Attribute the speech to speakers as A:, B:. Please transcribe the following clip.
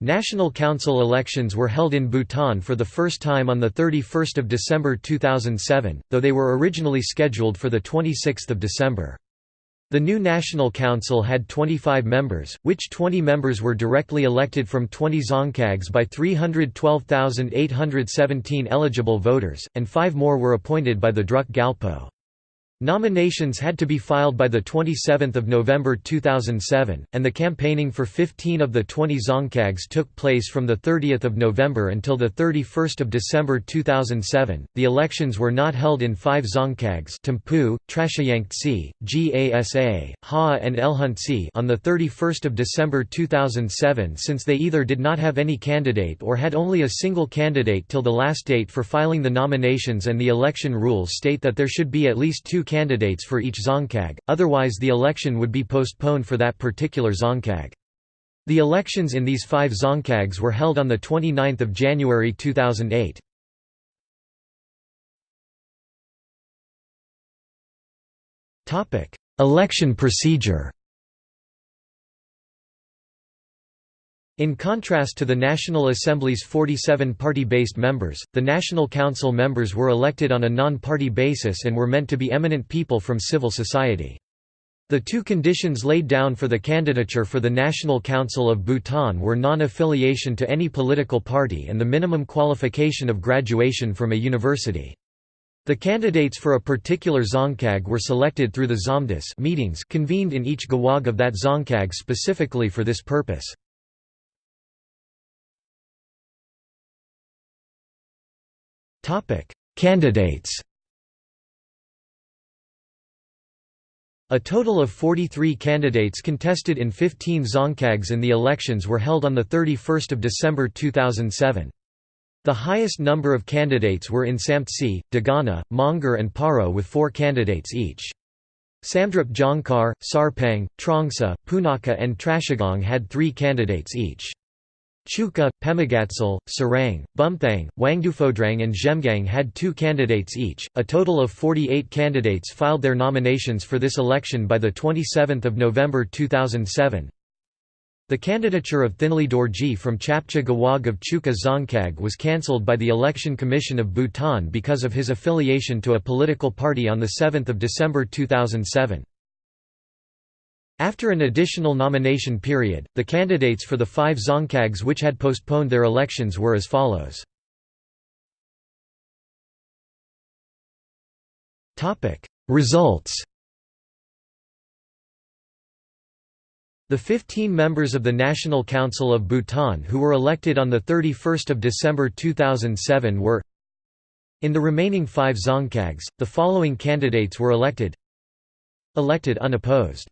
A: National Council elections were held in Bhutan for the first time on 31 December 2007, though they were originally scheduled for 26 December. The new National Council had 25 members, which 20 members were directly elected from 20 dzongkhags by 312,817 eligible voters, and five more were appointed by the Druk Gyalpo. Nominations had to be filed by 27 November 2007, and the campaigning for 15 of the 20 dzongkhags took place from 30 November until 31 December 2007. The elections were not held in five dzongkhags Thimphu, Trashiyangtse, Gasa, Ha and Elhuntse on 31 December 2007 since they either did not have any candidate or had only a single candidate till the last date for filing the nominations and the election rules state that there should be at least two candidates for each dzongkhag, otherwise the election would be postponed for that particular dzongkhag. The elections in these five dzongkhags were held on 29 January 2008. Election procedure In contrast to the National Assembly's 47 party-based members, the National Council members were elected on a non-party basis and were meant to be eminent people from civil society. The two conditions laid down for the candidature for the National Council of Bhutan were non-affiliation to any political party and the minimum qualification of graduation from a university. The candidates for a particular dzongkhag were selected through the dzomdus meetings convened in each gewog of that dzongkhag specifically for this purpose. Candidates A total of 43 candidates contested in 15 dzongkhags and the elections were held on 31 December 2007. The highest number of candidates were in Samtse, Dagana, Mongar and Paro with four candidates each. Samdrup Jongkhar, Sarpang, Trongsa, Punakha and Trashigang had three candidates each. Chukha, Pemagatshel, Sarang, Bumthang, Wangduphodrang and Zhemgang had two candidates each. A total of 48 candidates filed their nominations for this election by 27 November 2007. The candidature of Thinley Dorji from Chapcha Gewog of Chukha Dzongkhag was cancelled by the Election Commission of Bhutan because of his affiliation to a political party on 7 December 2007. After an additional nomination period, the candidates for the five dzongkhags which had postponed their elections were as follows. Results The 15 members of the National Council of Bhutan who were elected on 31 December 2007 were In the remaining five dzongkhags, the following candidates were elected Elected unopposed